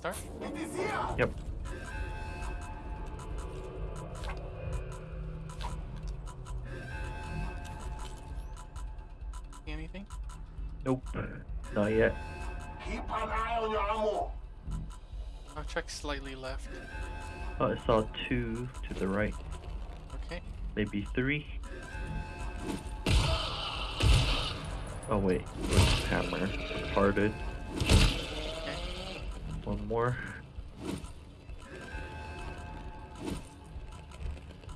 start? Yep. See anything? Nope. Not yet. Keep an eye on your ammo. I'll check slightly left. Oh, I saw two to the right. Okay. Maybe three. Oh wait, where's the hammer? Parted. More.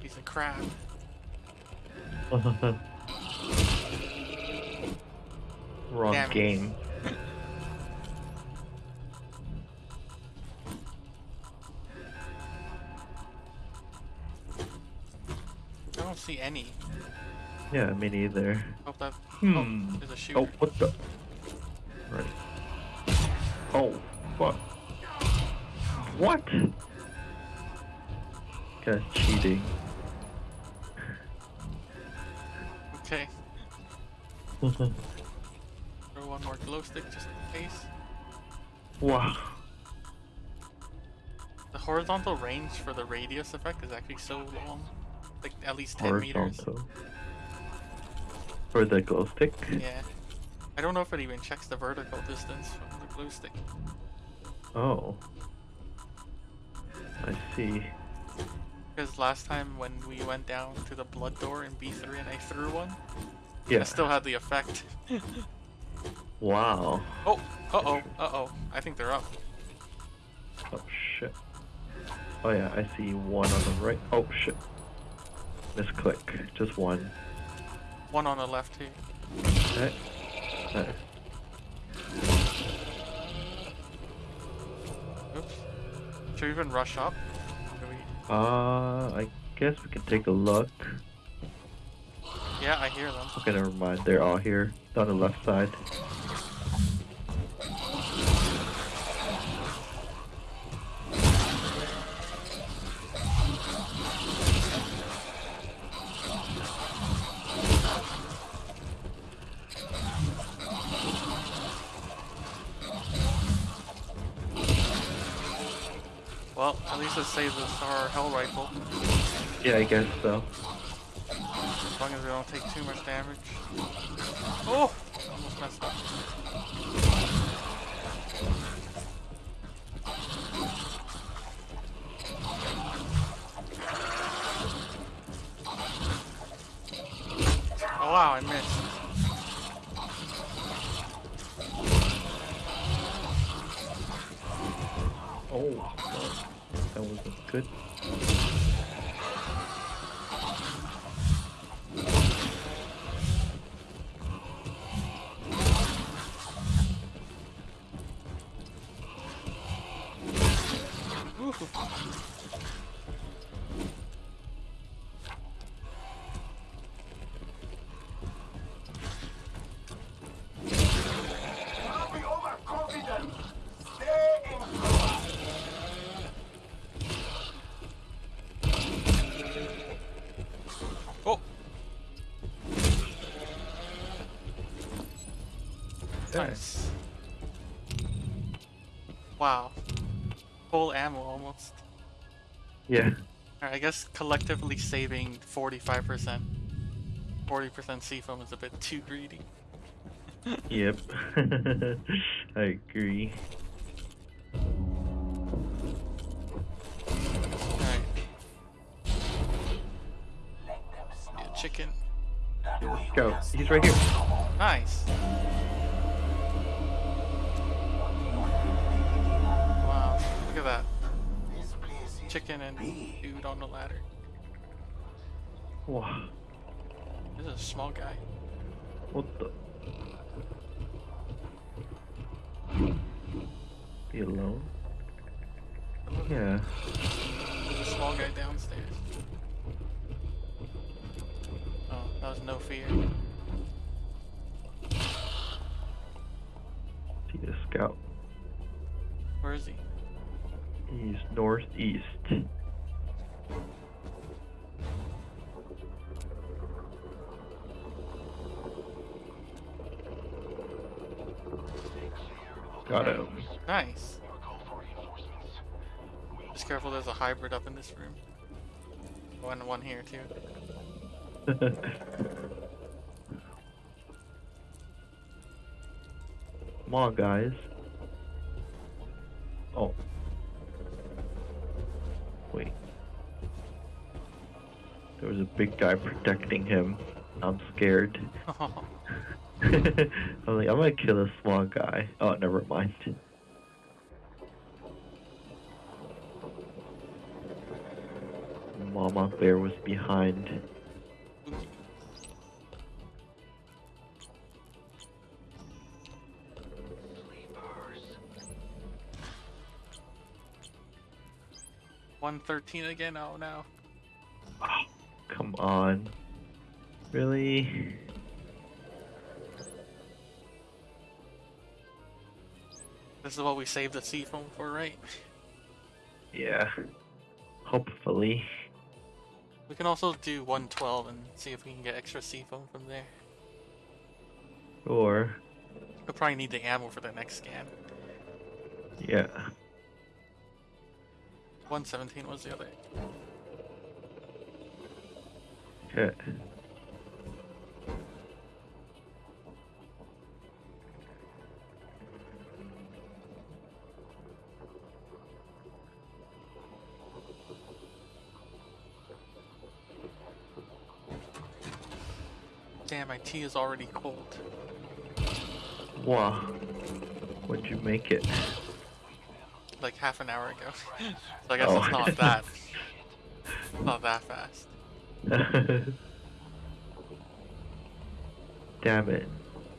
He's a crab. Wrong Damn game. I don't see any. Yeah, me neither. Hope that. Hmm. Oh, there's a shooter. Oh, what the? Right. Oh, horizontal range for the radius effect is actually so long. Like at least 10 meters. Horizontal. For the glow stick? Yeah. I don't know if it even checks the vertical distance from the glow stick. Oh. I see. Because last time when we went down to the blood door in B3 and I threw one, I Yeah. still had the effect. Wow. oh, uh-oh, uh-oh. I think they're up. Oh. Oh yeah, I see one on the right. Oh shit. Misclick. Just one. One on the left here. Okay. Nice. Oops. Should we even rush up? Do we... Uh, I guess we can take a look. Yeah, I hear them. Okay, never mind. They're all here on the left side. Well, at least it saves us our hell rifle. Yeah, I guess so. As long as we don't take too much damage. Oh! Almost messed up. Oh wow, I missed. Oh, fuck. That wasn't good. Wow. Full ammo almost. Yeah. Alright, I guess collectively saving 45%. 40% C foam is a bit too greedy. Yep. I agree. Alright. Yeah, chicken. Let's go. He's right here. Nice. Chicken and big. dude on the ladder. Wow. This is a small guy. What the? Be alone? Yeah. There's a small guy downstairs. Oh, that was no fear. See the scout. Where is he? He's northeast. Got him. Nice. Just careful, there's a hybrid up in this room. One, one here too. Come on, guys. Oh. Wait. There was a big guy protecting him. I'm scared. I'm like, I'm gonna kill a small guy. Oh, never mind. Mama Bear was behind. 113 again? Oh no. Oh, come on. Really? This is what we saved the C foam for, right? Yeah. Hopefully. We can also do 112 and see if we can get extra C foam from there. Or... We'll probably need the ammo for the next scan. Yeah. 117 was the other. Okay. Damn, my tea is already cold. Wow. What'd you make it? Like half an hour ago. so I guess Oh. it's not that. not that fast. Damn it.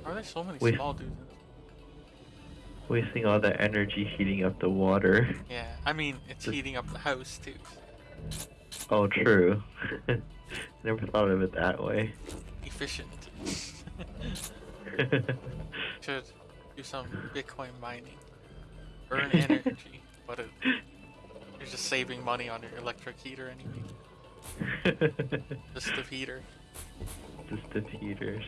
Why are there so many Wait. small dudes? Wasting all that energy heating up the water. Yeah, I mean, it's heating up the house too. Oh, true. Never thought of it that way. Efficient. Should do some Bitcoin mining. Burn energy, but it, you're just saving money on your electric heater anyway. Just the heater. Just the heaters.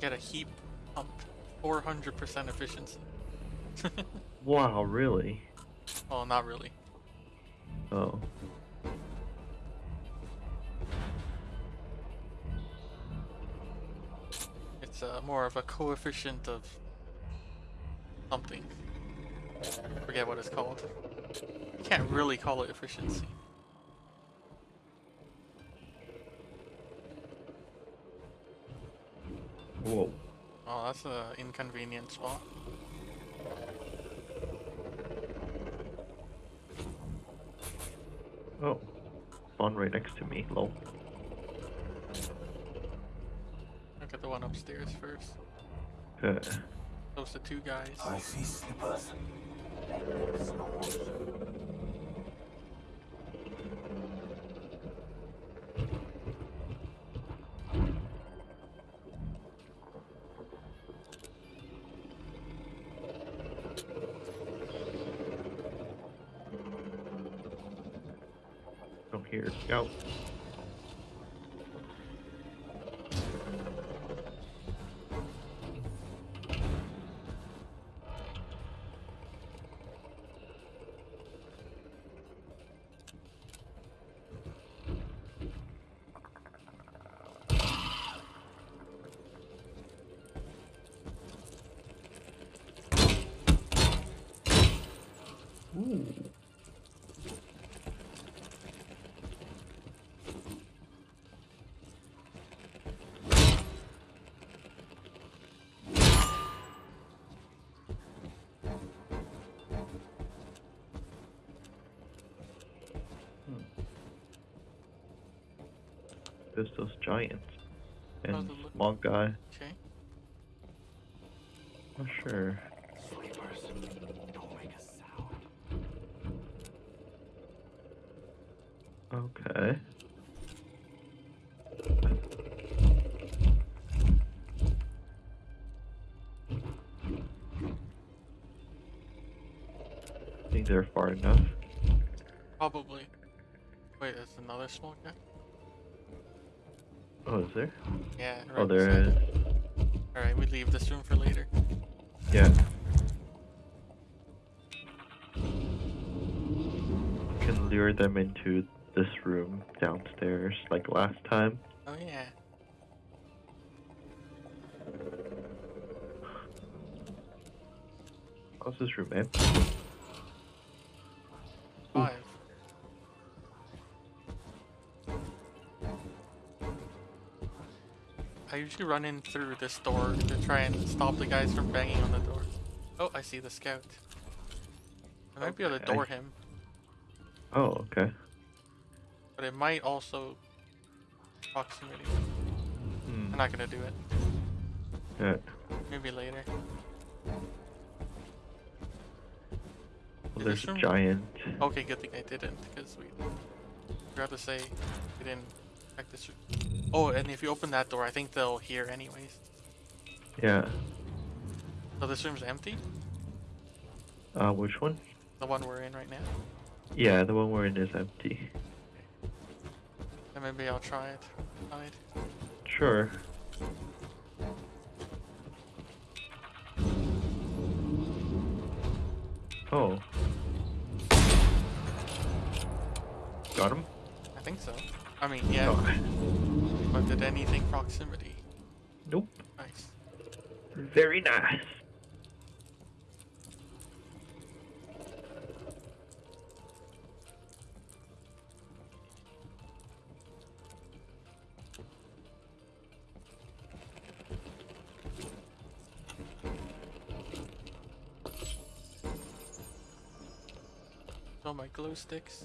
Get a heat pump. 400% efficiency. Wow, really? well, not really. Oh. More of a coefficient of something. Forget what it's called. Can't really call it efficiency. Whoa. Oh, that's a inconvenient spot. Oh. Spawn right next to me, lol. Look at the one upstairs first. Good. Those the two guys. I see sleepers. There's those giants. And small guy. Okay. Not sure. Sleepers. Don't make a sound. Okay. think they're far enough. Probably. Wait, there's another small guy? Oh, is there? Yeah. Oh, right there beside. is. All right, we leave this room for later. Yeah. Can lure them into this room downstairs like last time. Oh yeah. How's this room empty? Usually run in through this door to try and stop the guys from banging on the door. Oh, I see the scout. I might be able to door him, Oh, okay. but it might also proximity. Hmm. I'm not gonna do it. Yeah. Maybe later. Well, there's this a giant. Okay, good thing I didn't, because we forgot to say we didn't check this. room. Oh, and if you open that door, I think they'll hear anyways. Yeah. So this room's empty? Uh, which one? The one we're in right now? Yeah, the one we're in is empty. Then maybe I'll try it. Hide. Sure. Oh. Got him? I think so. I mean, yeah, Oh. But did anything proximity? Nope. Nice. Very nice. Oh, my glow sticks.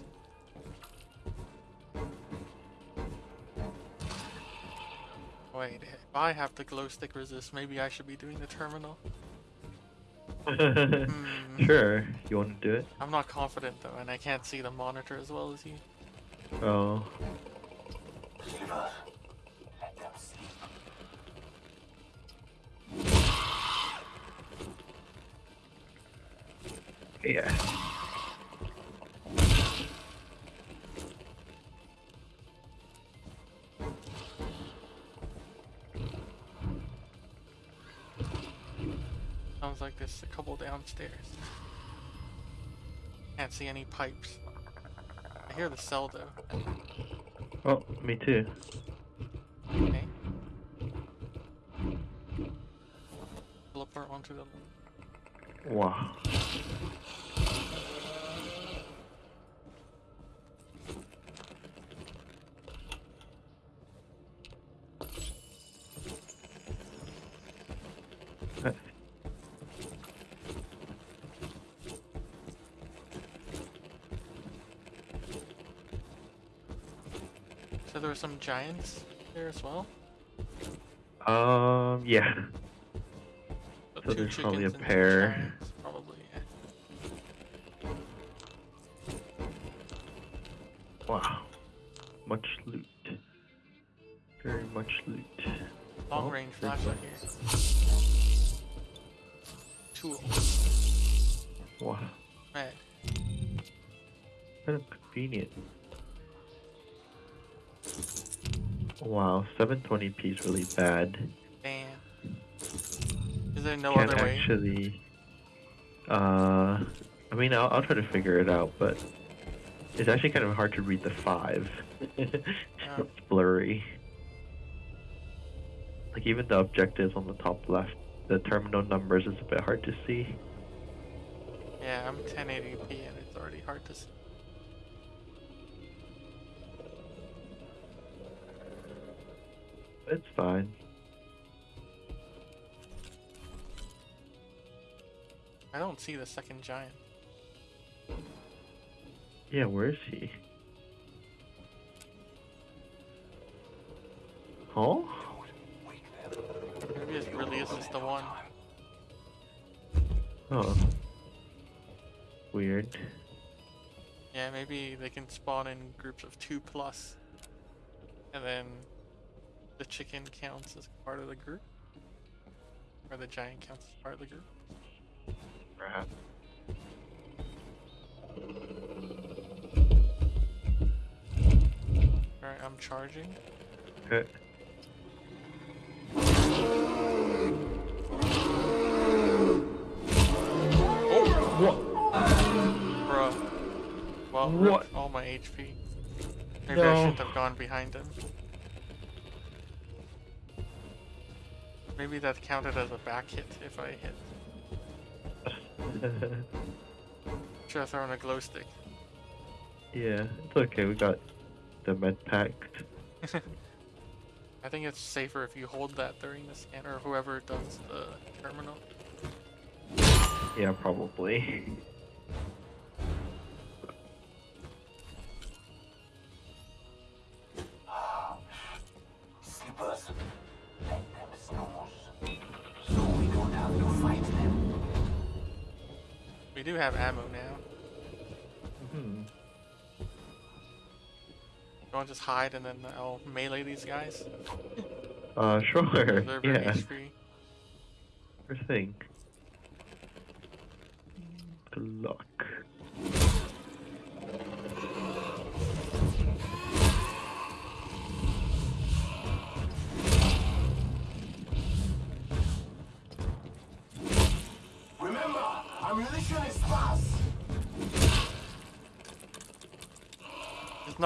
Wait, if I have the glow stick resist, maybe I should be doing the terminal? Hmm. Sure. You want to do it? I'm not confident though, and I can't see the monitor as well as you. Oh. Couple downstairs. Can't see any pipes. I hear the cell though. Oh, me too. Okay. Teleport onto the. Wow. Uh, So there were some giants there as well. Um, yeah. But So there's probably a chickens and two pair. giants, Probably, yeah. Wow. Much loot. Very much loot. Long Oh, range flashlight here. Tool. Wow. Med. Kind of convenient. Wow, 720p is really bad. Damn. Is there no Can't other way? actually. Uh, I mean, I'll, I'll try to figure it out, but it's actually kind of hard to read the five. It's blurry. Like even the objectives on the top left, the terminal numbers is a bit hard to see. Yeah, I'm 1080p and it's already hard to see. It's fine. I don't see the second giant. Yeah, where is he? Huh? Maybe it really is just the one. Oh. Weird. Yeah, maybe they can spawn in groups of two plus, and then the chicken counts as part of the group? Or the giant counts as part of the group? Perhaps. Alright, I'm charging. Good. What? All my HP. Maybe no. I shouldn't have gone behind him. Maybe that counted as a back hit if I hit. Should have thrown a glow stick. yeah, it's okay. We got the med pack. I think it's safer if you hold that during the scan, or whoever does the terminal. Yeah, probably. have ammo now. Mm hmm. You want to just hide and then I'll melee these guys? Uh, sure. Preserve Yeah, HP. sure thing. Good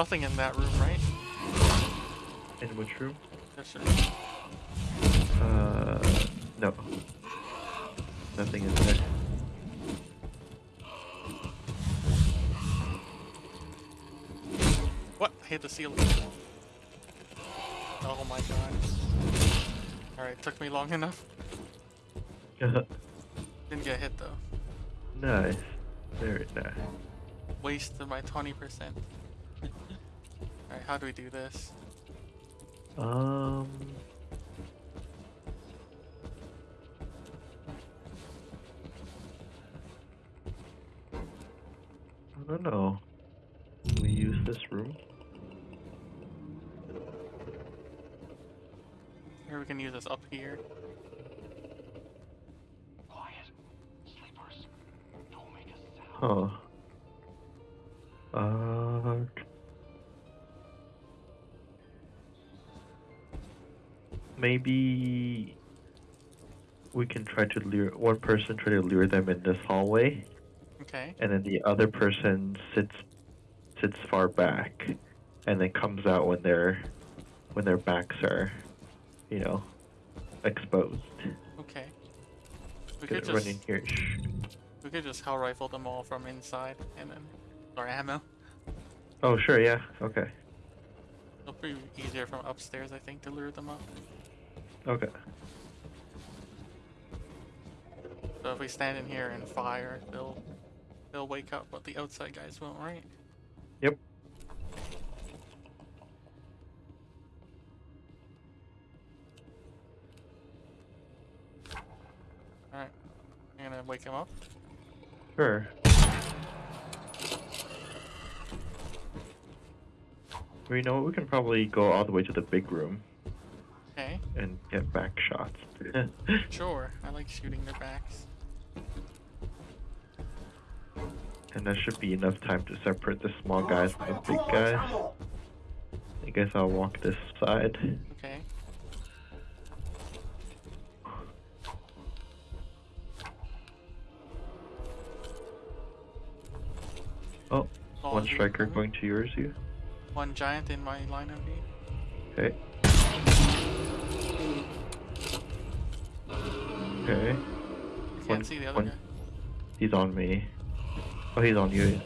nothing in that room, right? In which room? Yes, sir. Uh, no. Nothing in there. What? I hit the ceiling. Oh my god. Alright, took me long enough. Didn't get hit though. nice. Very nice. Wasted my 20%. Alright, how do we do this? Um. I don't know. We use this room. Here we can use this up here. Quiet. Sleepers. Don't make a sound. Huh. Maybe we can try to lure one person try to lure them in this hallway, Okay. and then the other person sits sits far back, and then comes out when their when their backs are, you know, exposed. Okay. We could Gonna run just in here. We could just hell rifle them all from inside and then our ammo. Oh sure, yeah, okay, It'll be easier from upstairs, I think, to lure them up. Okay. So if we stand in here and fire, they'll they'll wake up, but the outside guys won't, right? Yep. Alright. I'm gonna wake him up. Sure. We know? We can probably go all the way to the big room Okay. and get back shots. Sure. I like shooting their backs. and that should be enough time to separate the small guys from the big guys. I guess I'll walk this side. Okay. Oh, All one of you striker going to yours, you. One giant in my line of view. Okay. Okay. Can't One- see the other one- guy. He's on me. Oh, he's on you.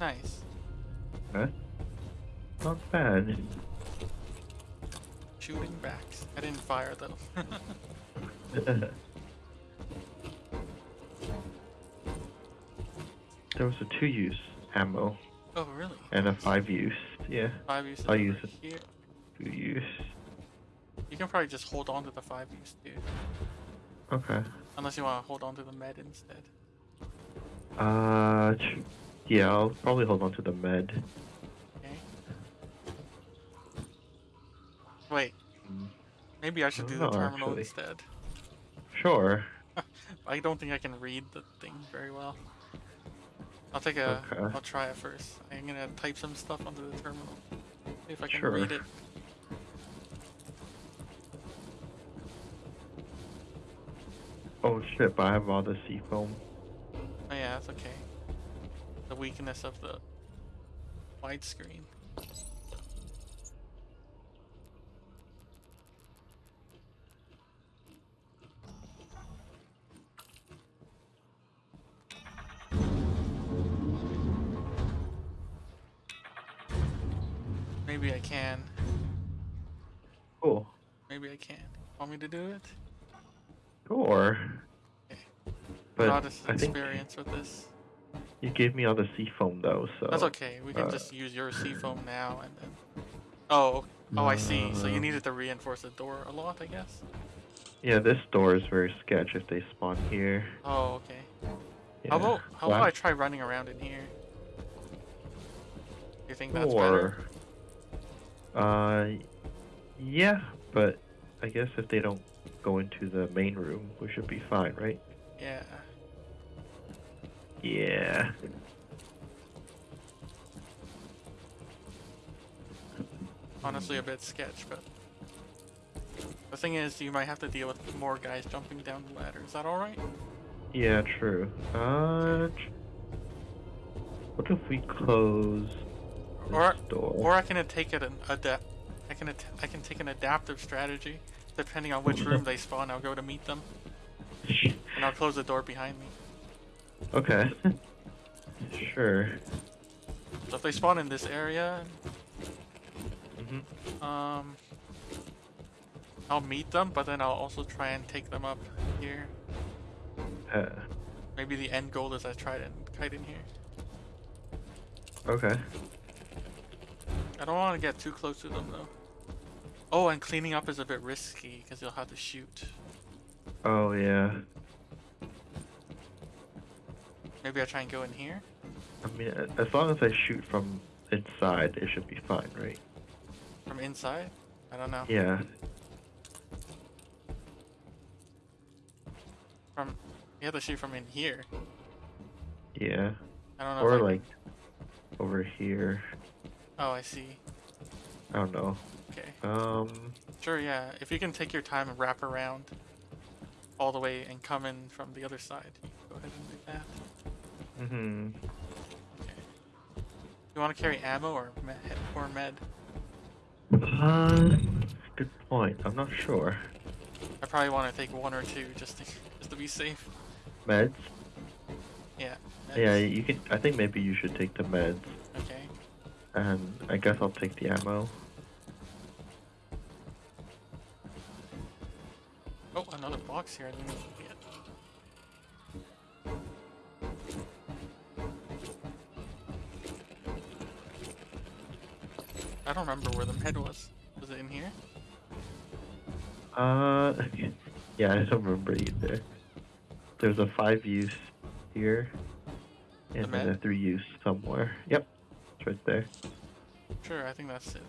Nice. Huh? Not bad. Shooting backs. I didn't fire though. there was a two use ammo oh really? and a five use. Yeah, Five use. I'll use it. here. two use. You can probably just hold on to the five use too. Okay. Unless you want to hold on to the med instead. Uh, yeah, I'll probably hold on to the med. Okay. Wait. Mm, Maybe I should I do the terminal actually. instead. Sure. I don't think I can read the thing very well. I'll take a. will try it first. I'm gonna type some stuff onto the terminal. See if I can sure. read it. Oh shit, but I have all the C foam. Oh yeah, that's okay. The weakness of the widescreen. Want me to do it? Sure. But Not as I think experience with this. you gave me all the C foam though, so. That's okay. We can uh, just use your C foam now and then. Oh, oh, I see. So you Uh, needed to reinforce the door a lot, I guess. Yeah, this door is very sketch if they spawn here. Oh, okay. Yeah. How about how about I try running around in here? You think that's better? Or, uh, yeah, but I guess if they don't go into the main room, we should be fine, right? Yeah. Yeah. Honestly, a bit sketch, but the thing is, you might have to deal with more guys jumping down the ladder. Is that all right? Yeah, true. Uh, what if we close Or door? or I can take it adapt. I can I can take an adaptive strategy. Depending on which room they spawn, I'll go to meet them, and I'll close the door behind me. okay. sure. So if they spawn in this area, hmm um, I'll meet them, but then I'll also try and take them up here. Uh, Maybe the end goal is I try and kite in here. okay. I don't want to get too close to them though. Oh, and cleaning up is a bit risky because you'll have to shoot. Oh yeah. Maybe I try and go in here. I mean, as long as I shoot from inside, it should be fine, right? From inside? I don't know. Yeah. From you have to shoot from in here. Yeah. I don't know. Or like over here. Oh, I see. I don't know. Okay. Um. Sure. Yeah. If you can take your time and wrap around all the way and come in from the other side, go ahead and do that. Hmm. Okay. You want to carry ammo or med? Or med? Uh, good point. I'm not sure. I probably want to take one or two just to just to be safe. Meds. Yeah. Yeah, you can. I think maybe you should take the meds. And I guess I'll take the ammo. Oh, another box here. I didn't even get. I don't remember where the med was. Was it in here? Uh, yeah, I don't remember either. There's a five use here, and then a three use somewhere. Yep, right there. Sure, I think that's it.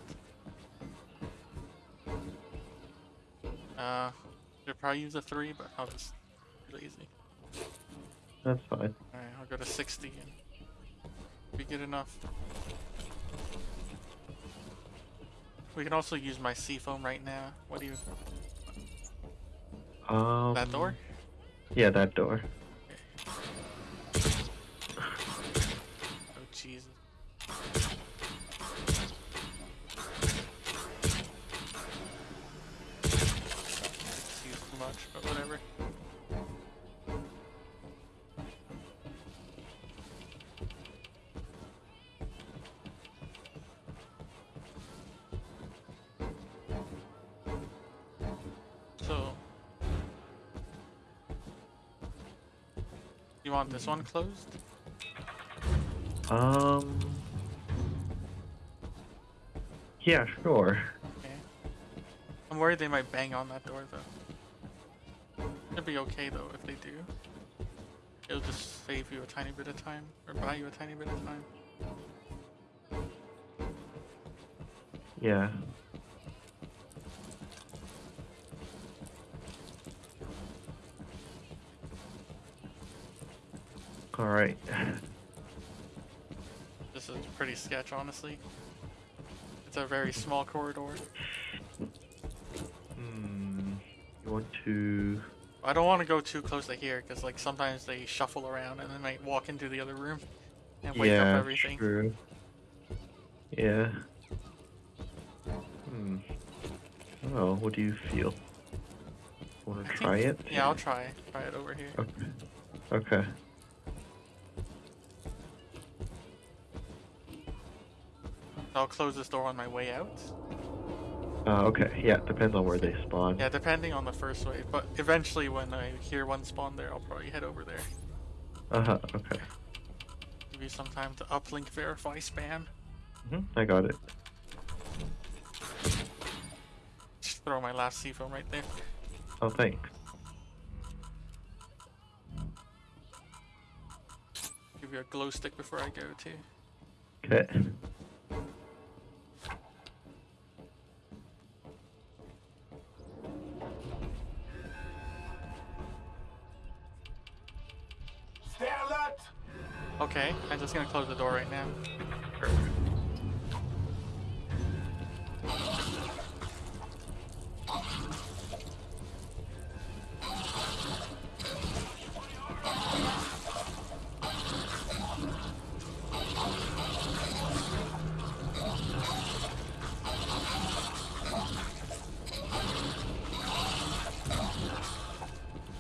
Uh, should probably use a three, but I'll just be lazy. That's fine. Alright, I'll go to 60 and be good enough. We can also use my C foam right now. What do you... Um. That door? Yeah, that door. Want this one closed? Um. Yeah, sure. Okay. I'm worried they might bang on that door though. It'd be okay though if they do. It'll just save you a tiny bit of time, or buy you a tiny bit of time. Yeah. All right. This is pretty sketch, honestly. It's a very small corridor. Hmm. You want to? I don't want to go too close to here because like sometimes they shuffle around and they might walk into the other room and wake yeah, up everything. true. Yeah. Hmm. Oh, what do you feel? Want to think- try it? Yeah, I'll try try it over here. Okay. Okay. I'll close this door on my way out. Uh, okay. Yeah, depends on where they spawn. Yeah, depending on the first wave, but eventually when I hear one spawn there, I'll probably head over there. Uh huh. Okay. Give you some time to uplink verify spam. hmm I got it. Just throw my last C foam right there. Oh, thanks. Give you a glow stick before I go too. Okay. Okay, I'm just gonna close the door right now.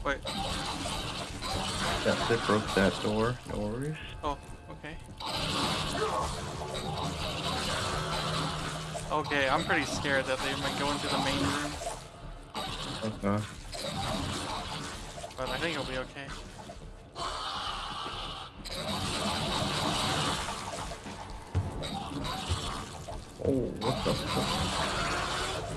Wait, That's it. Broke that door. No worries. Okay, I'm pretty scared that they might go into the main room, Uh-huh. but I think it'll be okay. Oh, what the fuck?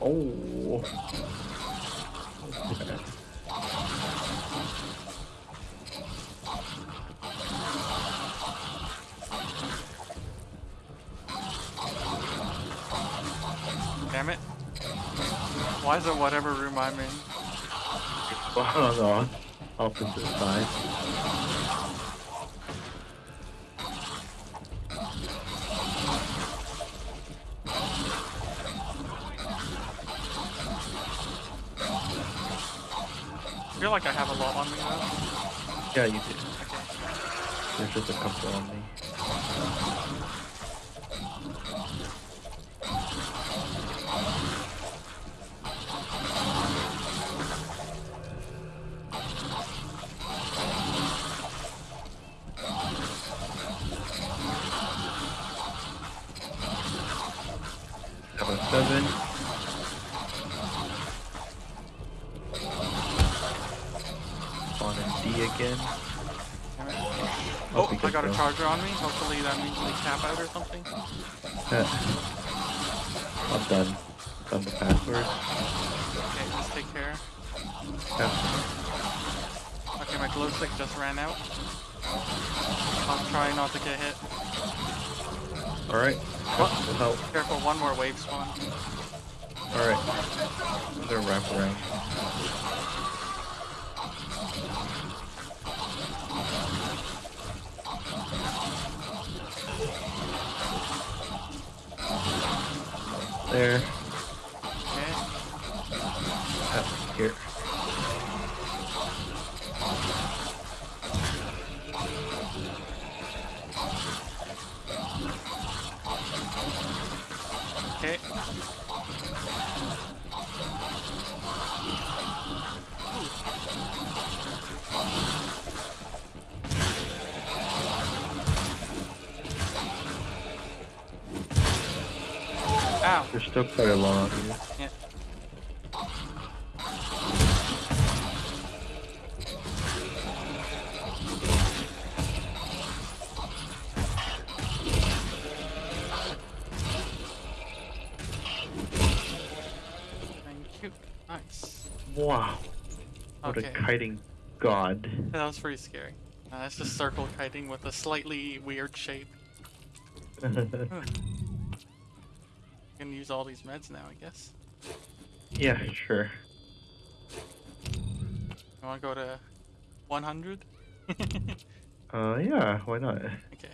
Oh. Okay. Damn it. Why is it whatever room I'm in? Spawn on opposite side. I feel like I have a lot on me though. Yeah, you did. Okay. There's just a couple on me. Seven seven. Spawn in D again. Damn it. I'll Oh, be I good got a though. charger on me. Hopefully that means we cap out or something. Yeah. I'm done. Done the password. Okay, just take care. Yeah. Okay, my glow stick just ran out. I'll try not to get hit. Alright. What? Help. Careful, one more wave spawn. Alright. They're gonna wrap around. There. Okay. Ah, here. Okay. Ow. There's still quite a lot of you. Yeah. Thank you. Nice. Wow. What Okay. a kiting god. That was pretty scary. Uh, that's just circle kiting with a slightly weird shape. Gonna use all these meds now, I guess. yeah, sure. You wanna go to 100? Uh, yeah, why not? okay.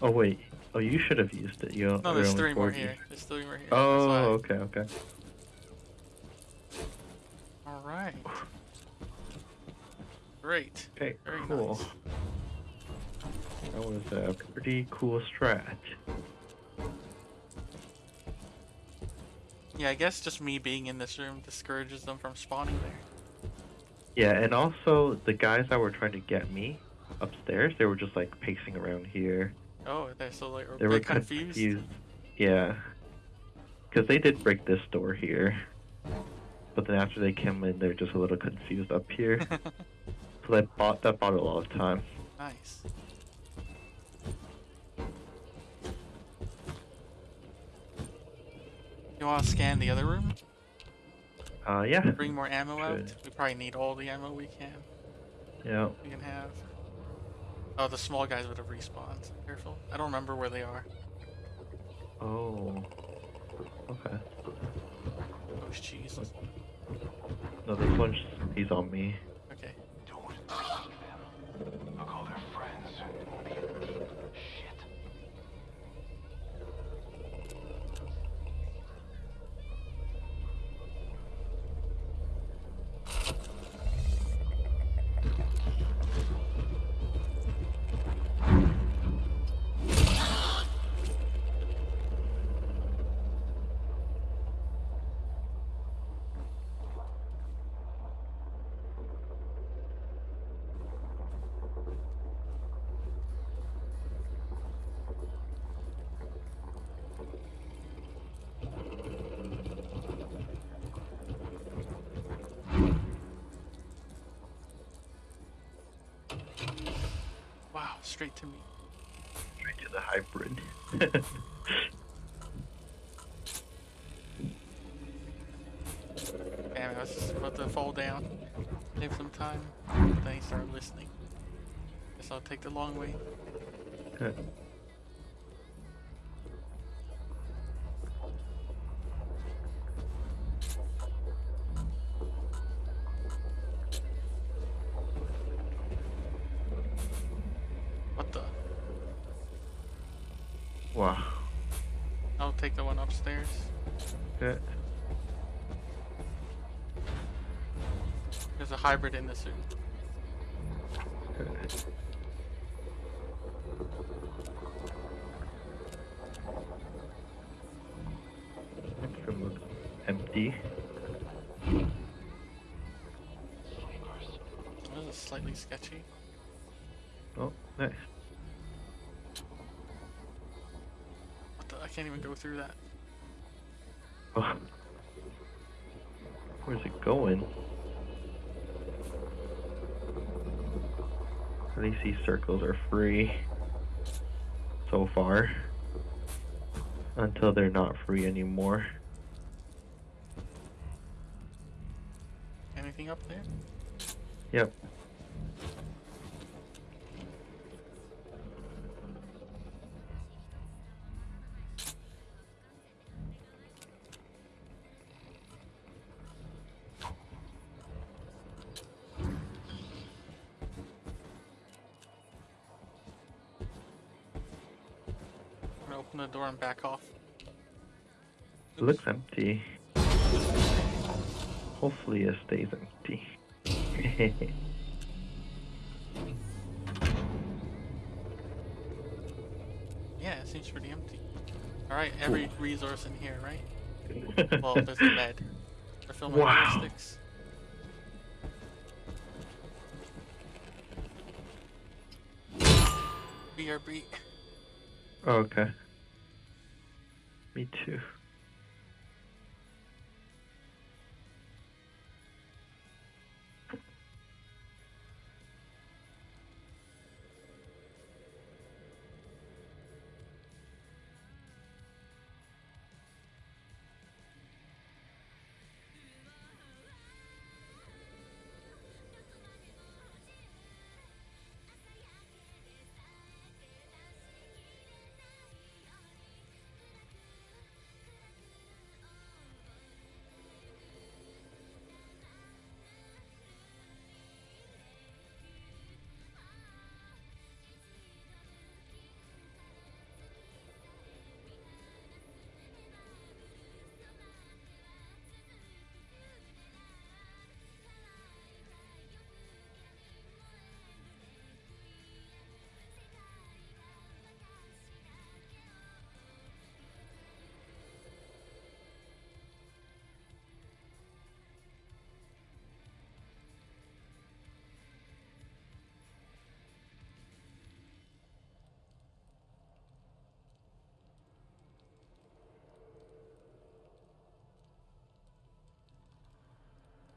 Oh wait. Oh, you should have used it. You No, you're there's three more here. There's three more here. Oh, okay, okay. why. Great. Okay, Very cool. nice. That was a pretty cool strat. Yeah, I guess just me being in this room discourages them from spawning there. Yeah, and also the guys that were trying to get me upstairs, they were just like pacing around here. Oh, they're so like They were confused. confused. Yeah. Because they did break this door here. But then after they came in, they're just a little confused up here. so that bought that bought a lot of time. nice. You want to scan the other room? Uh, yeah. Bring more ammo out? We probably need all the ammo we can. Yeah. We can have. Oh, the small guys would have respawned. Careful. I don't remember where they are. Oh. Okay. Oh, jeez. No, this one's he's on me. Straight to me. Straight to the hybrid. Damn, I was just about to fall down. Save some time. But then he started listening. Guess I'll take the long way. What hybrid in this room. Okay. Room looks empty. This is slightly sketchy. Oh, nice. What the? I can't even go through that. Circles are free so far. Until they're not free anymore. Open the door and back off. It looks empty. Hopefully it stays empty. Yeah, it seems pretty empty. Alright, every resource in here, right? Well, there's a med. They're filming Wow. ballistics. BRB. okay. Me too.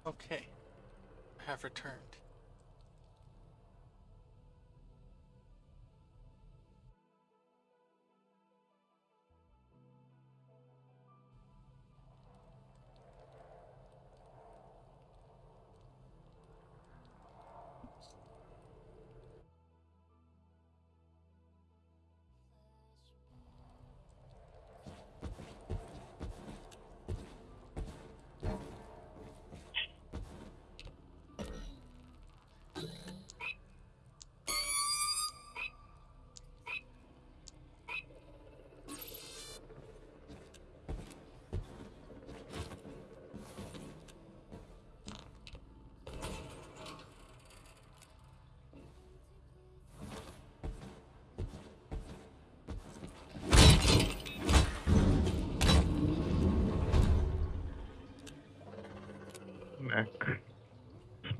Okay. I have returned.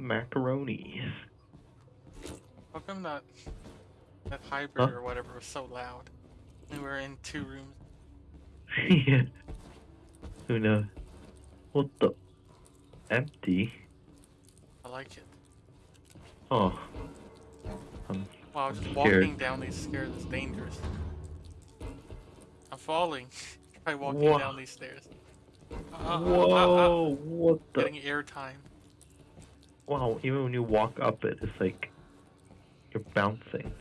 Macaronis. How come that that hybrid Huh? or whatever was so loud? We were in two rooms. yeah. Who knows? What the? Empty? I like it. Oh. Um, Wow, just I'm walking down these stairs is dangerous. I'm falling. Try walking Wha- down these stairs. Uh, uh, uh, uh, uh, Whoa! What the? Getting airtime. Wow, even when you walk up it, it's like you're bouncing.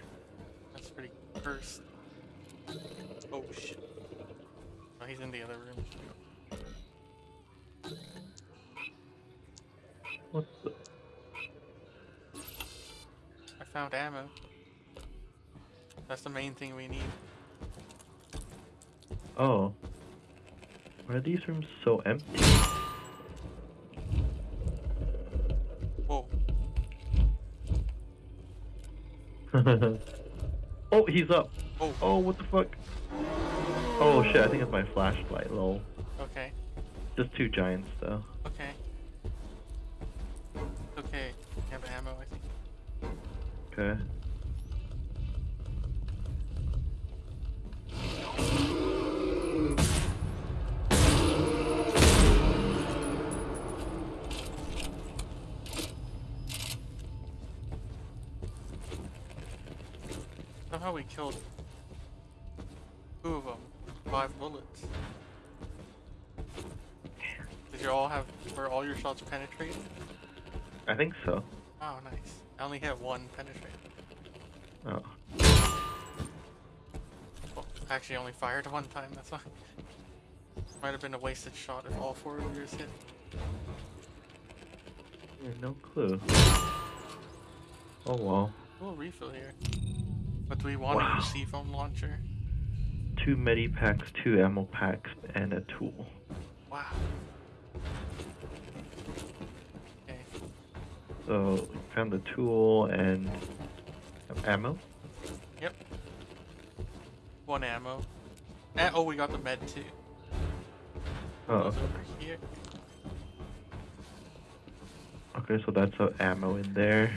That's pretty cursed. Oh shit. Oh, he's in the other room. What the? I found ammo. That's the main thing we need. Oh. Why are these rooms so empty? oh, he's up. Oh. Oh, what the fuck? Oh shit, I think it's my flashlight, lol. Okay. Just two giants though. Okay. Okay. I have ammo, I think. Okay. Somehow we killed two of them. Five bullets. Did you all have, were all your shots penetrated? I think so. Oh, nice. I only had one penetrate. Oh. Well, actually only fired one time, that's why. Might have been a wasted shot if all four of yours hit. Yeah, no clue. Oh well. We'll refill here. But do we want Wow. a C foam launcher? Two medi packs, two ammo packs, and a tool. Wow. Okay. So found the tool and ammo. Yep. One ammo. And, oh, we got the med too. Oh, over here. okay. So that's uh, ammo in there.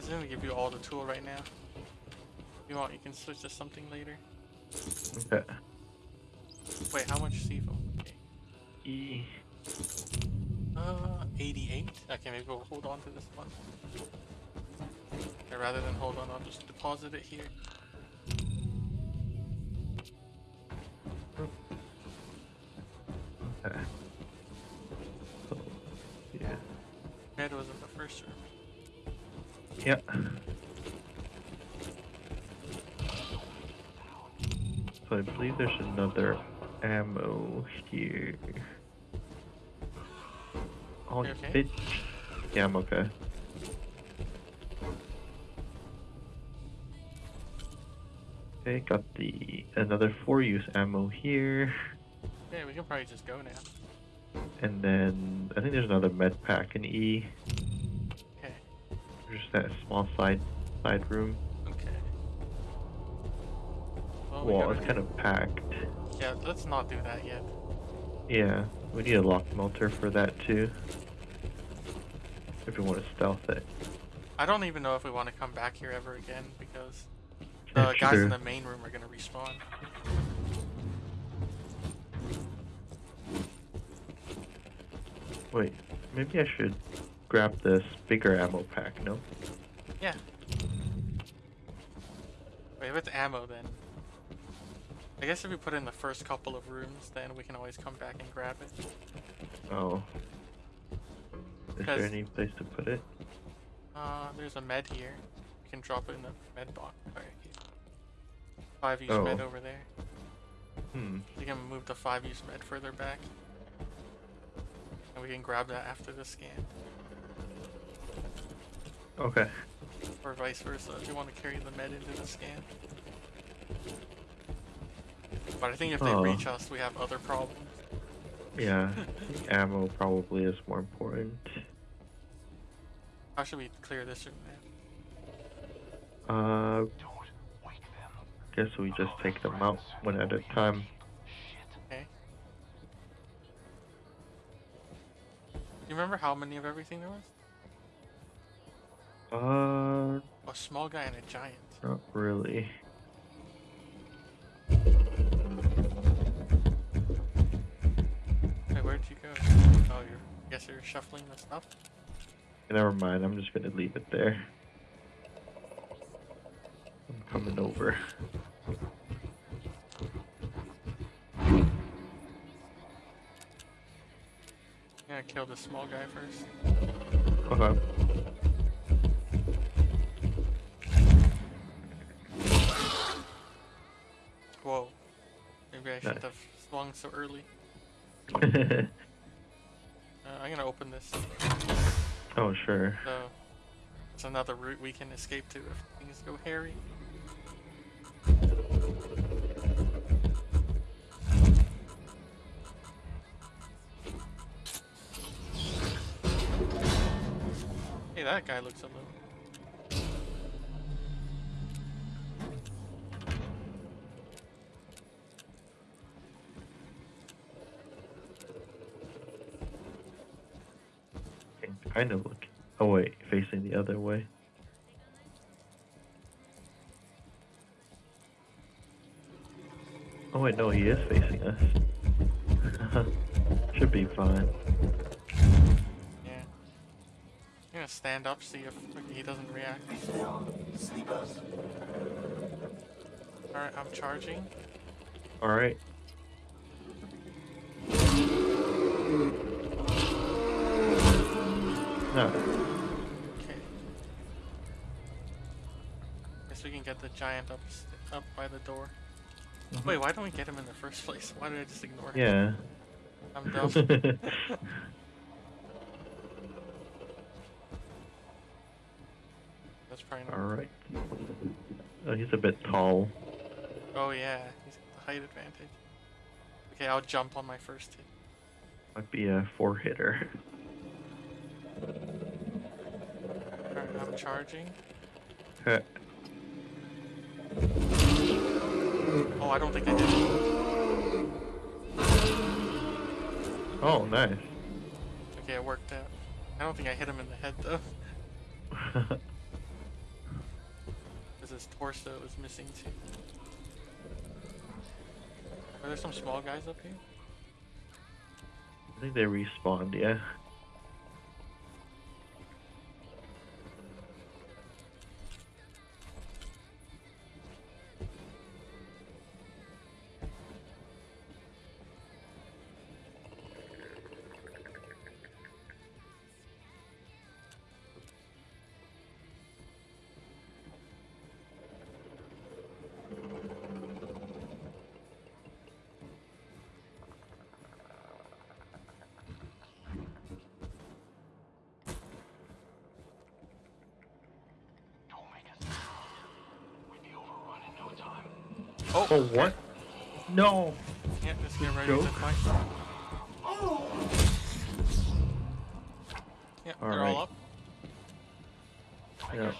I was gonna give you all the tool right now. If you want, you can switch to something later. Okay. Wait, how much C foam? Okay. E. Uh, 88? Okay, maybe we'll hold on to this one. Okay, rather than hold on, I'll just deposit it here. Okay. So, yeah. Med was in the first room. Yeah. So I believe there's another ammo here. Oh, You okay? bitch. Yeah, I'm okay. Okay, got the another four use ammo here. Yeah, we can probably just go now. And then I think there's another med pack in E. That small side side room. Okay. Well, we Well, gotta it's kind of packed. Yeah, let's not do that yet. Yeah, we need a lock melter for that too. If we want to stealth it. I don't even know if we want to come back here ever again because the guys true. in the main room are gonna respawn. Wait, maybe I should grab this bigger ammo pack, no? Yeah. Wait, if it's ammo then. I guess if we put in the first couple of rooms, then we can always come back and grab it. Oh. Is there any place to put it? Uh, there's a med here. You can drop it in the med box. Alright. Five use Oh. med over there. Hmm. You can move the five use med further back. And we can grab that after the scan. Okay. Or vice versa if you want to carry the med into the scan. But I think if they Oh. reach us, we have other problems. Yeah. Ammo probably is more important. How should we clear this room then? Uh, Don't wake them. guess we just take them out one at a time. Shit. Okay. Do you remember how many of everything there was? Uh, A small guy and a giant. not really. Wait, where'd you go? Oh, you're. Guess you're shuffling the stuff. Never mind, I'm just gonna leave it there. I'm coming over. Gonna kill the small guy first. Okay. Swung so early. Uh, I'm gonna open this. oh, sure. So it's another route we can escape to if things go hairy. Hey, that guy looks a little. Kind of look. Oh wait, facing the other way. Oh wait, no, he is facing us. Should be fine. Yeah. I'm gonna stand up, see if he doesn't react. Alright, I'm charging. All No. Okay. Guess we can get the giant up up by the door. Mm-hmm. Wait, why don't we get him in the first place? Why did I just ignore him? Yeah. I'm dumb. That's probably not. All right. Oh, he's a bit tall. Oh yeah, he's got the height advantage. Okay, I'll jump on my first hit. Might be a four hitter. Alright, I'm charging. Oh, I don't think I did. Oh, nice. Okay, it worked out. I don't think I hit him in the head though, because his torso was missing too. Are there some small guys up here? I think they respawned, yeah. Oh, Oh, what? No! Yeah, just get ready Joke. to fight. Yeah, they're Alright. all up. Yeah.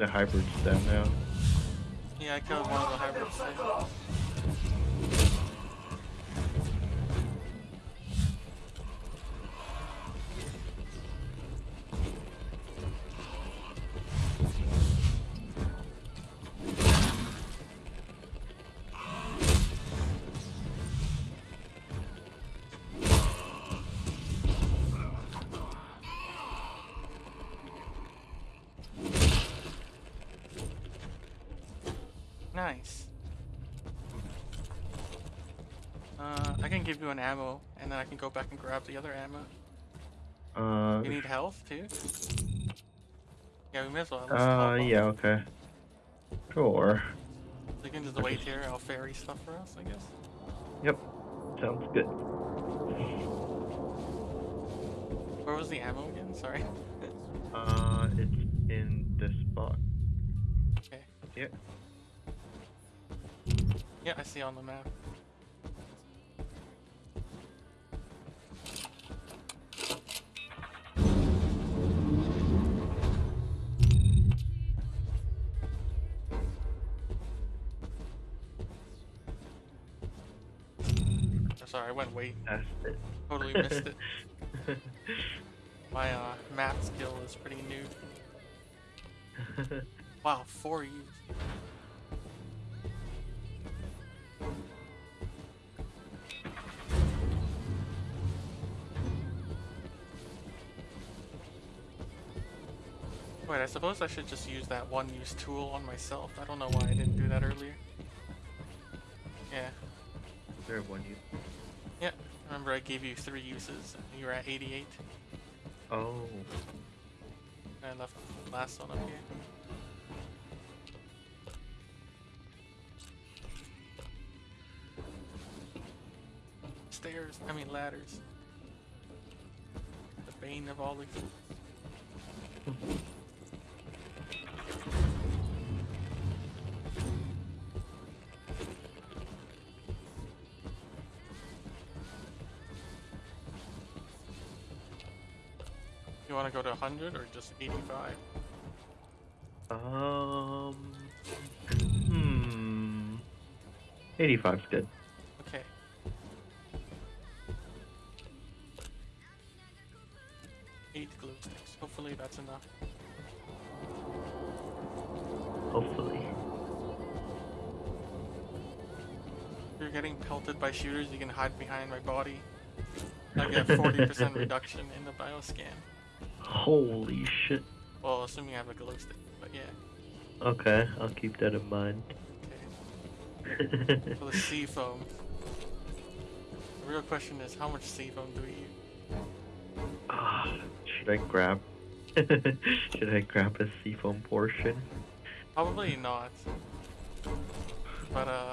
The hybrids down now. Yeah, I killed one of the hybrids. Give you an ammo, and then I can go back and grab the other ammo. Uh, You need health too? Yeah, we may as well. let's uh, yeah, okay. Sure. So you can just wait here, I'll ferry stuff for us, I guess. Yep. Sounds good. Where was the ammo again? Sorry. Uh, it's in this spot. Okay. Yeah. Yeah, I see on the map. Went way That's it. totally missed it. My uh, map skill is pretty new. Wow, four U's. Wait, I suppose I should just use that one use tool on myself. I don't know why I didn't do that earlier. Yeah, there one you. Yeah. Remember I gave you three uses and you were at 88. Oh. I left the last one up here. Stairs, I mean ladders. The bane of all the. 100 or just 85? Um. Hmm. 85's good. Okay. Eight glow sticks. Hopefully that's enough. Hopefully. If you're getting pelted by shooters, you can hide behind my body. I get 40% reduction in the bioscan. Holy shit. Well, assuming I have a glow stick, but yeah. Okay, I'll keep that in mind. Okay. For the C foam. The real question is, how much C foam do we use? Ah, should I grab? should I grab a C foam portion? Probably not. But, uh...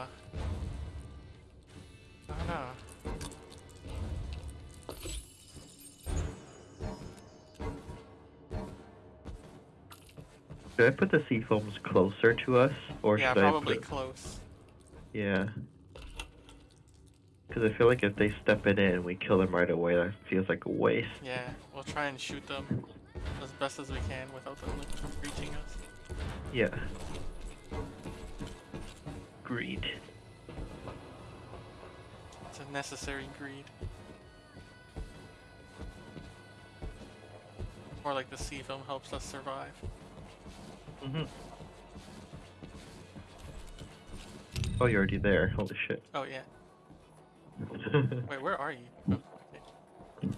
I put the C foams closer to us, or yeah, should I probably put? close. Yeah. Because I feel like if they step it in, we kill them right away. That feels like a waste. Yeah, we'll try and shoot them as best as we can without them reaching us. Yeah. Greed. It's a necessary greed. Or like the C foam helps us survive. Hmm Oh, you're already there. Holy shit. Oh yeah. Wait, where are you? Oh, okay.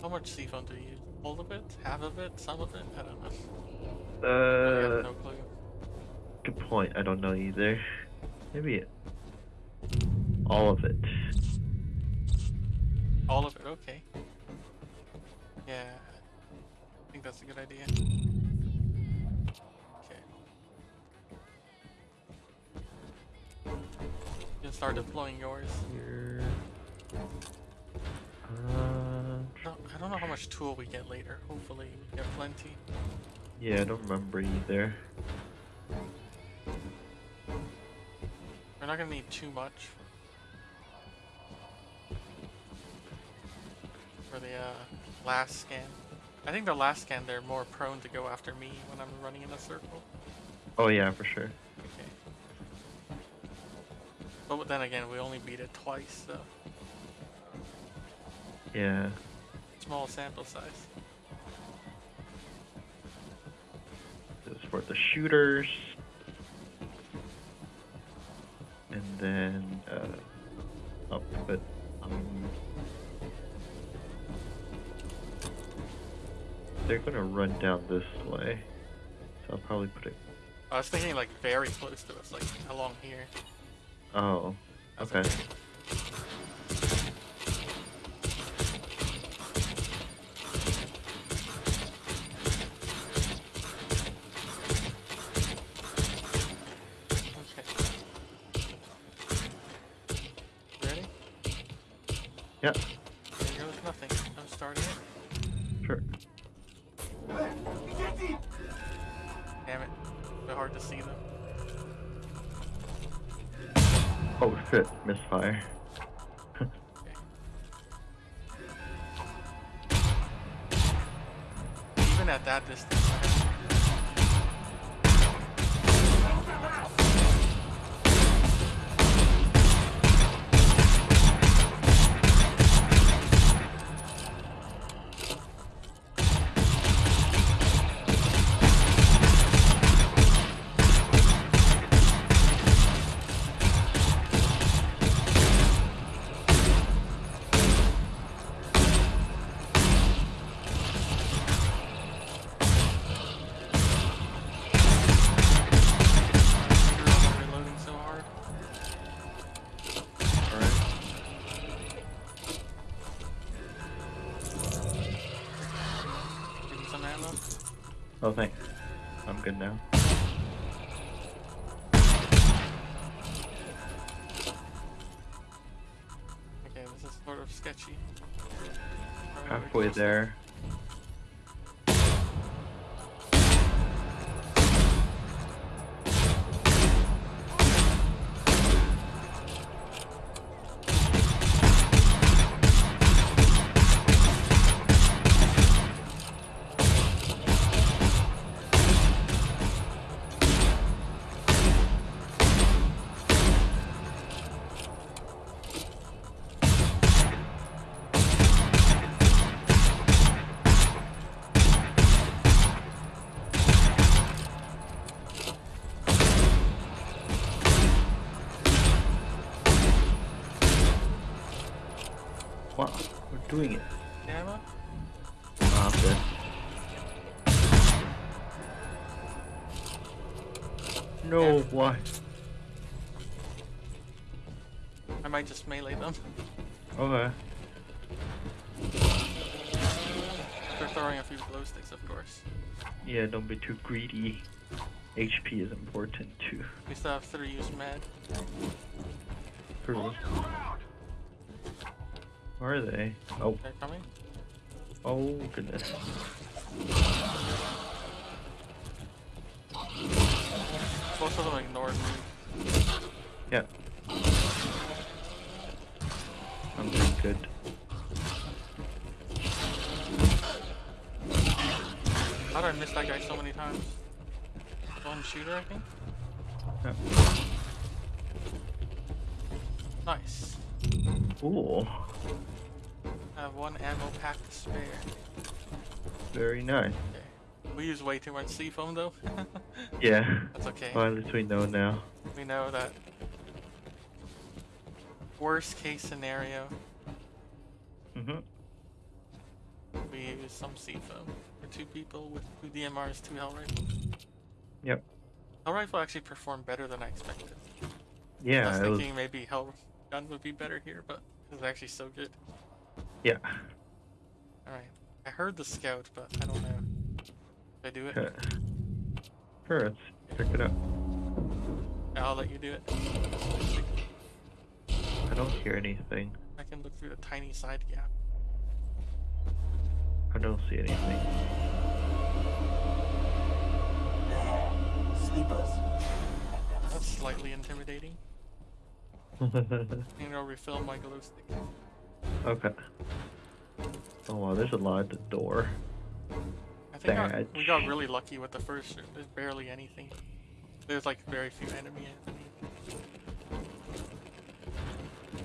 How- much C foam do you use? All of it? Half of it? Some of it? I don't know. Uh, no clue. good point. I don't know either. Maybe all of it. All of it, okay. Yeah, that's a good idea. Okay. You can start deploying yours. Here. Uh, I don't, I don't know how much tool we get later. Hopefully we get plenty. yeah, I don't remember either. We're not gonna need too much. For the uh, last scan. I think the last scan they're more prone to go after me when I'm running in a circle. Oh yeah, for sure. Okay. But then again, we only beat it twice, so Yeah. small sample size. This is for the shooters. And then, uh, up, but, um, they're gonna run down this way. So I'll probably put it, I was thinking like very close to us, like along here. oh, okay. Okay. Ready? Yep, misfire. Okay. Even at that distance, there. Doing it. I'm good. No, why? I might just melee them. Okay. They're throwing a few glow sticks, of course. Yeah, don't be too greedy. HP is important too. We still have three use med. True. Where are they? Oh, They're coming. oh goodness. Both of them ignored me. Yeah. I'm doing good. How did I miss that guy so many times? One shooter, I think? Yeah. Nice. Ooh, I have one ammo pack to spare. very nice. Okay. We use way too much C foam though. Yeah. That's okay. Well, at least we know now. We know that worst case scenario, Mm-hmm. we use some C foam for two people with two DMRs, two Hell rifles. Yep. Hell rifle actually performed better than I expected. I Yeah, it was. thinking maybe Hell gun would be better here, but it was actually so good. Yeah. Alright. I heard the scout, but I don't know. Should I do it. Sure, let's check it out. I'll let you do it. I don't hear anything. I can look through the tiny side gap. I don't see anything. Sleepers. That's slightly intimidating. You know, refill my glow stick. okay. Oh wow, there's a lot at the door. I think our- we got really lucky with the first room. There's barely anything. There's like very few enemy enemy.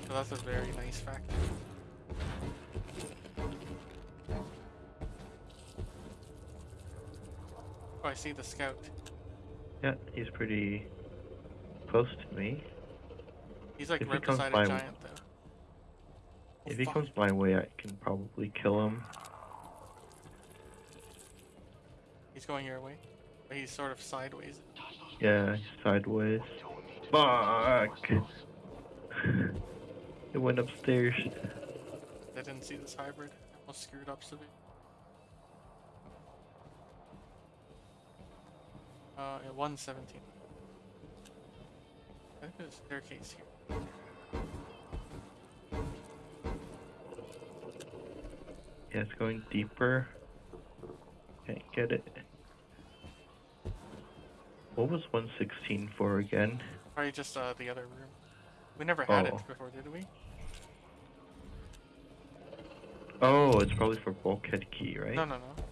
So that's a very nice factor. Oh, I see the scout. Yeah, he's pretty close to me. He's like If he right comes beside a giant though. Oh, If he comes my way, I can probably kill him. He's going your way. But he's sort of sideways. Yeah, sideways. Fuck! it went upstairs. I didn't see this hybrid. I almost screwed up severe. Uh, yeah, 117. I think there's a staircase here. Yeah, it's going deeper. Can't get it. What was 116 for again? Probably just uh, the other room. We never had Oh. it before, did we? Oh, it's probably for bulkhead key, right? No, no, no.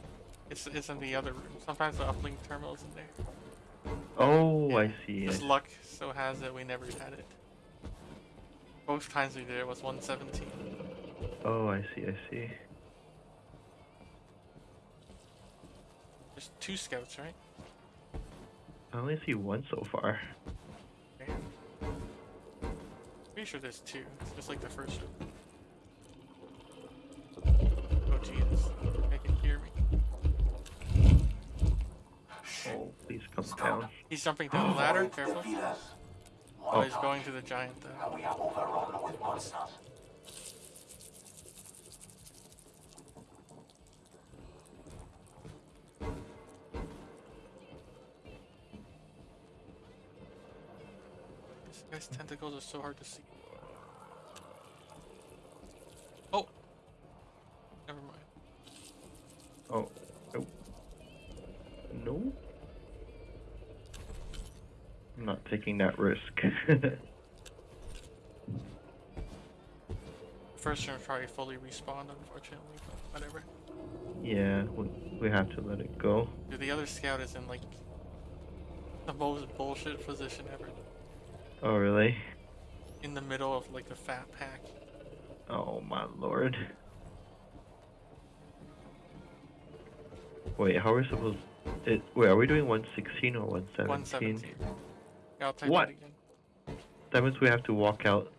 It's, it's in the other room. Sometimes the uplink terminal's in there. Oh, I see. Just luck so has it we never had it. Both times we did it was 117. Oh, I see, I see. There's two scouts, right? I only see one so far. Damn. Pretty sure there's two. It's just like the first room. Oh Jesus. They can hear me. Oh, please come down. He's jumping down the ladder, careful. Defeat us. Oh, he's going to the giant though. And we are overrun with monsters. This guy's tentacles are so hard to see. Oh! Never mind. Oh, oh. No? I'm not taking that risk. First room probably fully respawned, unfortunately, but whatever. yeah, we, we have to let it go. Dude, the other scout is in like the most bullshit position ever. Oh, really? In the middle of like a fat pack. Oh, my lord. Wait, how are we supposed... It, wait, are we doing 116 or 117? 117. Yeah, I'll type What? it again. That means we have to walk out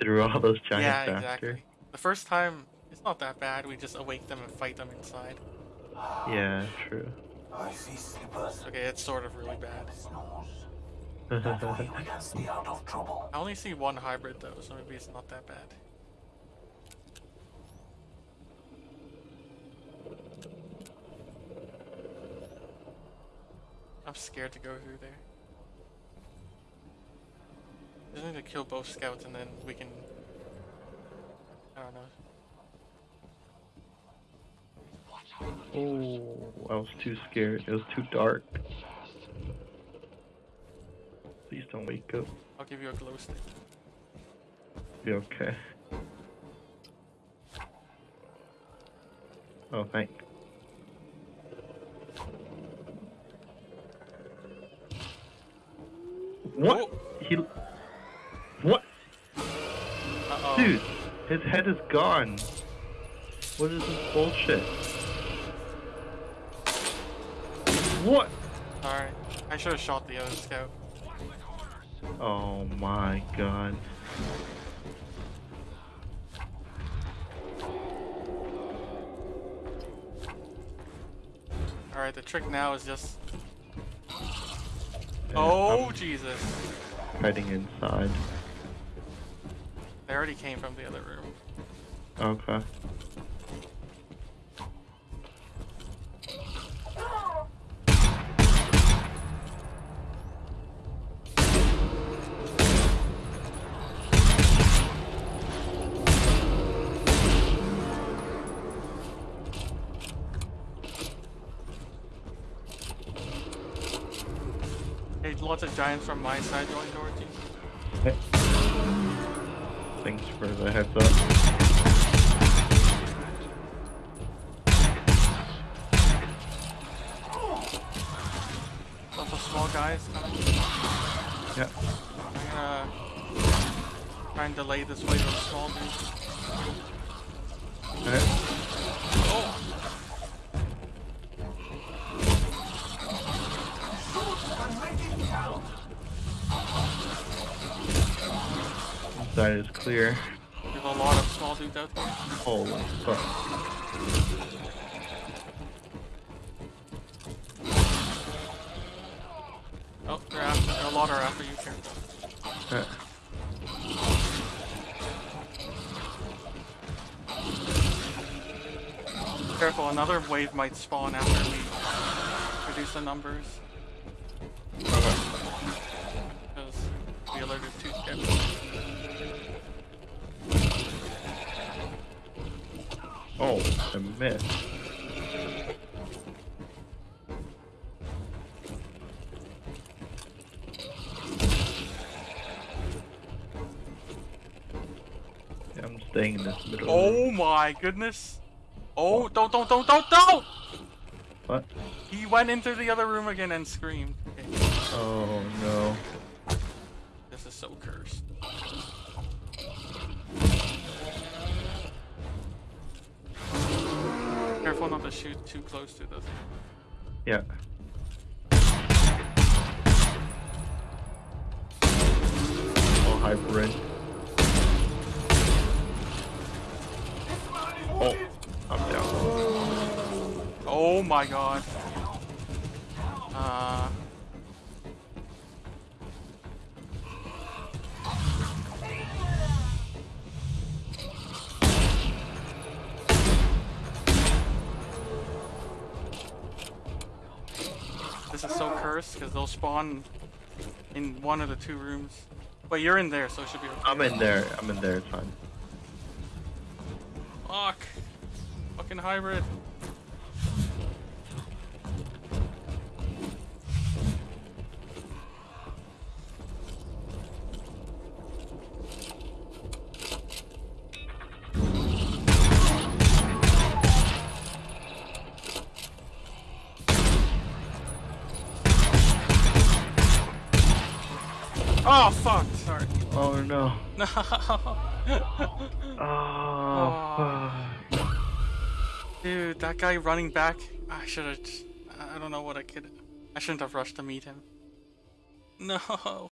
through all those giants yeah, after. exactly. The first time, it's not that bad. We just awake them and fight them inside. Yeah, true. I see sleepers. Okay, it's sort of really bad. Snores. That way we can stay out of trouble. I only see one hybrid though, so maybe it's not that bad. I'm scared to go through there. Just need to kill both scouts and then we can. I don't know. oh, I was too scared. It was too dark. Please don't wake up. I'll give you a glow stick. Be okay. Oh, thank. What? Oh. He. His head is gone. What is this bullshit? What? Sorry. I should have shot the other scout. Oh my god. Alright, the trick now is just. Yeah, Oh, I'm Jesus. hiding inside. They already came from the other room. Okay. Hey, lots of giants from my side going towards you. Thanks for the heads up. Lots of small guys coming. Yep. I'm gonna try and delay this wave of small dudes. Holy fuck. Oh, they're after, a lot are after you. Careful, another wave might spawn after we reduce the numbers. Oh, I missed. Yeah, I'm staying in this middle. Oh my goodness! Oh, don't, don't, don't, don't, don't! What? He went into the other room again and screamed. Okay, Oh no. Shoot too close to this. Yeah. Oh, hi, Bryn. Oh, I'm down. Oh my god. Because they'll spawn in one of the two rooms. But you're in there, so it should be okay. I'm in there. I'm in there. It's fine. Fuck. Fucking hybrid. Oh fuck! Sorry. Oh no. No. Oh. Dude, that guy running back. I should have. I don't know what I could. I shouldn't have rushed to meet him. No.